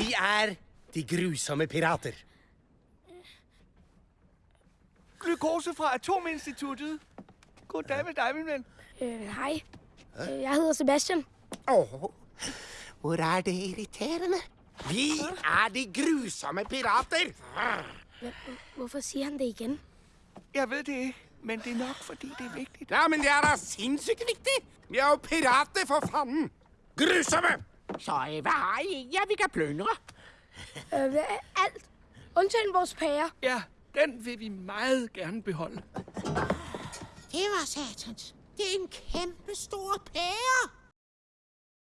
er de grusomme pirater. Glukose fra Atominstituttet. Goddag med dig, min ven. Øh, hej. Øh, Jeg hedder Sebastian. Åh, hvor er det irriterende. Vi er de grusomme pirater. Hvorfor siger han det igen? Jeg ved det ikke, men det er nok, fordi det er vigtigt. Ja, men det er da sindssygt vigtigt. Vi er jo pirater, for fanden. Grusomme. Så øh, hvad har I? Ja, vi kan plyndre. Øh, alt. Undtagen vores pære. Ja, den vil vi meget gerne beholde. Det var satans. Det er en kæmpe stor pære.